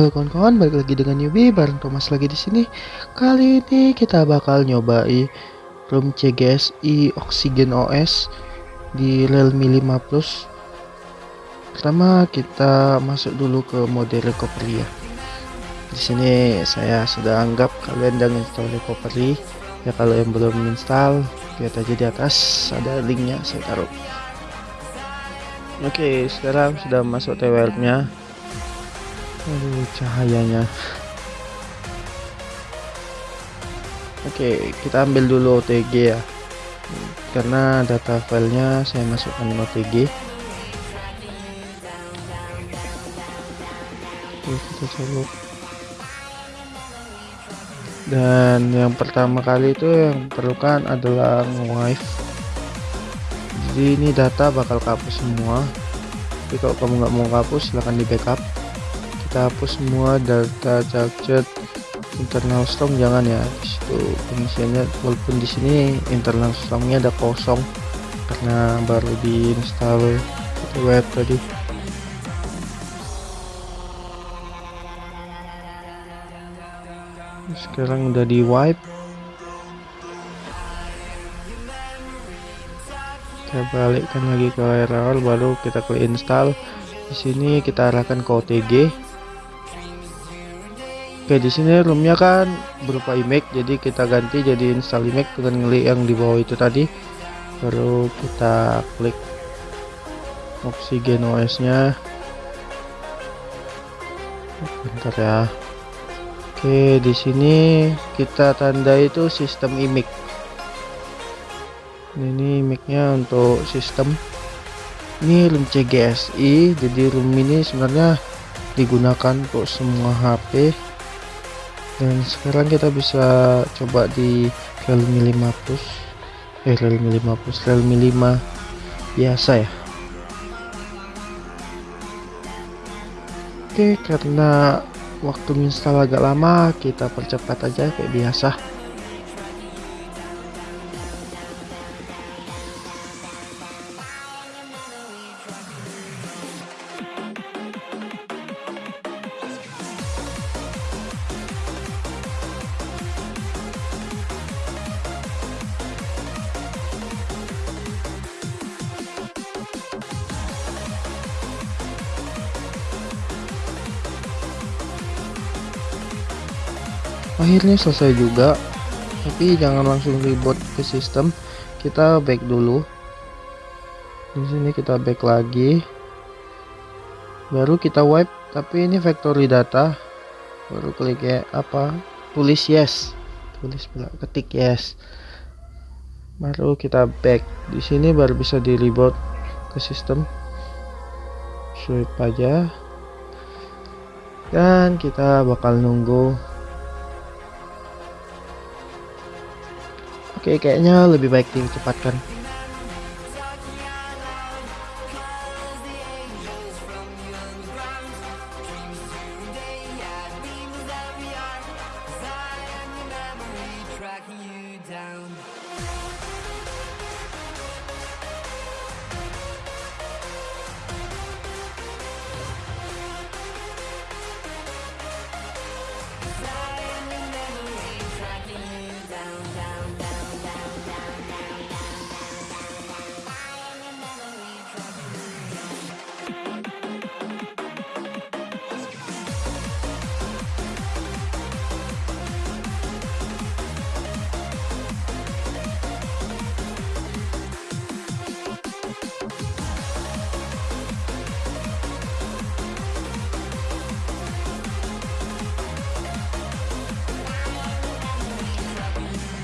Halo kawan-kawan, balik lagi dengan Yubi bareng Thomas lagi di sini. Kali ini kita bakal nyobai room CGSI Oxygen OS di Realme 5 Plus. Pertama kita masuk dulu ke mode recovery ya. Di sini saya sudah anggap kalian udah install recovery. Ya kalau yang belum install, lihat aja di atas ada linknya saya taruh. Oke, sekarang sudah masuk TWL-nya Aduh, cahayanya. Oke, kita ambil dulu OTG ya. Karena data filenya saya masukkan OTG. Oke, kita coba. Dan yang pertama kali itu yang perlukan adalah wifi. Jadi ini data bakal kapus semua. Tapi kalau kamu nggak mau kapus, silahkan di backup kita hapus semua data capture internal storm jangan ya. Itu pengisiannya walaupun di sini internal stormnya ada kosong karena baru diinstal web tadi. Sekarang udah di wipe kita balikkan lagi ke awal baru kita klik install. Di sini kita arahkan ke OTG Oke di sini roomnya kan berupa image jadi kita ganti jadi install image dengan ngeli yang di bawah itu tadi. Baru kita klik oksigen OS nya bentar ya. Oke di sini kita tanda itu sistem image. Ini image nya untuk sistem. Ini room CGSI jadi room ini sebenarnya digunakan untuk semua HP dan sekarang kita bisa coba di Realme 5 Plus eh Realme 5 Plus Realme 5 biasa ya. Oke karena waktu install agak lama kita percepat aja kayak biasa akhirnya selesai juga. Tapi jangan langsung reboot ke sistem. Kita back dulu. Di sini kita back lagi. Baru kita wipe tapi ini factory data. Baru klik ya apa? Tulis yes. Tulis ketik yes. Baru kita back. Di sini baru bisa di reboot ke sistem. Swipe aja. Dan kita bakal nunggu Oke, kayaknya lebih baik dicepatkan.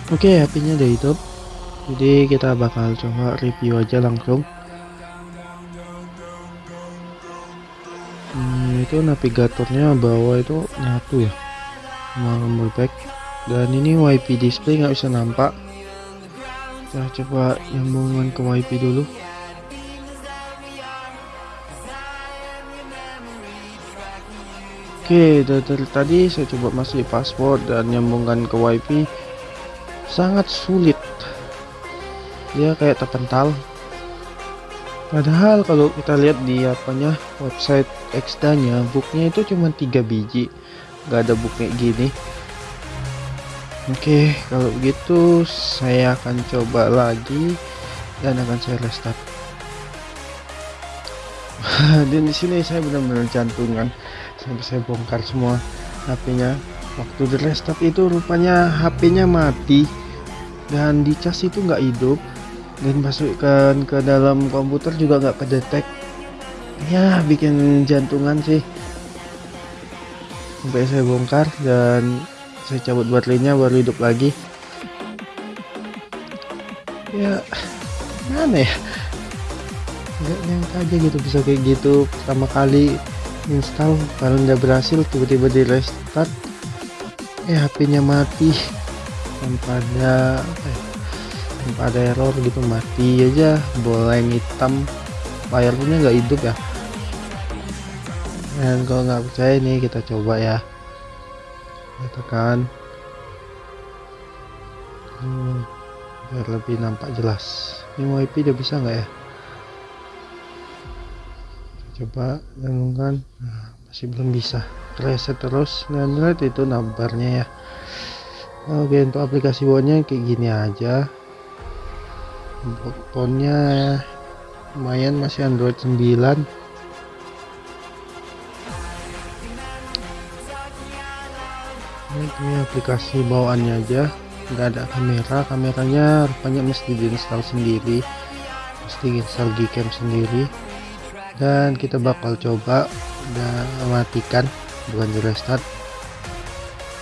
Oke, okay, HP-nya udah hidup. Jadi kita bakal coba review aja langsung. Hmm, itu navigatornya bawah itu nyatu ya. Sama back. Dan ini WiFi display nggak bisa nampak. Kita coba nyambungan ke WiFi dulu. Oke, dari tadi saya coba masih password dan nyambungkan ke WiFi sangat sulit. Dia kayak terpental. Padahal kalau kita lihat di apanya website Exda nya booknya itu cuma tiga biji. Nggak ada book kayak gini. Oke kalau begitu saya akan coba lagi dan akan saya restart. Dan di sini saya benar-benar jantungan. Sampai saya bongkar semua HP-nya waktu di restart itu rupanya HP-nya mati. Dan di cas itu nggak hidup. Dan masukkan ke dalam komputer juga nggak kedetek. Ya bikin jantungan sih. Sampai saya bongkar dan saya cabut baterainya baru hidup lagi. Ya mana ya? Nggak nyangka aja gitu bisa kayak gitu. Pertama kali install kalau udah berhasil tiba-tiba di restart eh HP-nya mati. Tanpa ada ya, tanpa ada error gitu mati aja. Boleng hitam. Layarnya nggak hidup ya? Dan kalau nggak percaya nih kita coba ya. Kita tekan hmm, biar lebih nampak jelas. Ini IP udah bisa nggak ya? Coba gabungkan nah, masih belum bisa reset terus. Dan lihat itu nambarnya ya. Oke untuk aplikasi bawahnya kayak gini aja. Fontnya lumayan masih Android 9 ini aplikasi bawaannya aja. Nggak ada kamera. Kameranya rupanya mesti diinstal sendiri. Mesti install gcam sendiri. Dan kita bakal coba dan matikan bukan di restart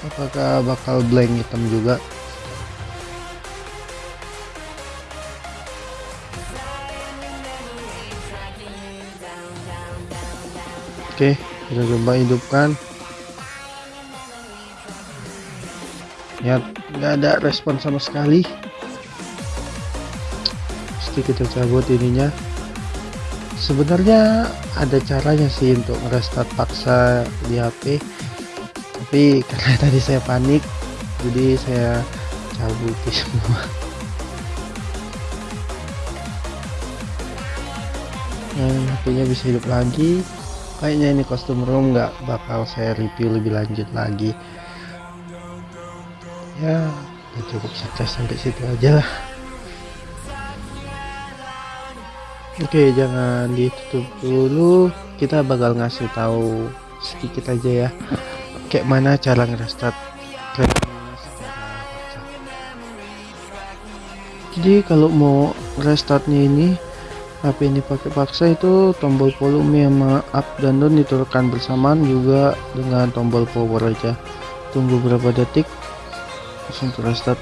apakah bakal blank hitam juga Oke, kita coba hidupkan. Ya, nggak ada respon sama sekali. Pasti kita cabut ininya. Sebenarnya ada caranya sih untuk restart paksa di HP. Tapi karena tadi saya panik, jadi saya cabut semua. Nah, HP-nya bisa hidup lagi kayaknya ini kostum room nggak bakal saya review lebih lanjut lagi ya cukup sukses sampai situ aja lah oke jangan ditutup dulu. Kita bakal ngasih tahu sedikit aja ya. Kayak mana cara ngerestart jadi kalau mau restartnya ini HP ini pakai paksa itu tombol volume sama up dan down ditekan bersamaan juga dengan tombol power aja. Tunggu berapa detik langsung restart